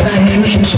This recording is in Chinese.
哎。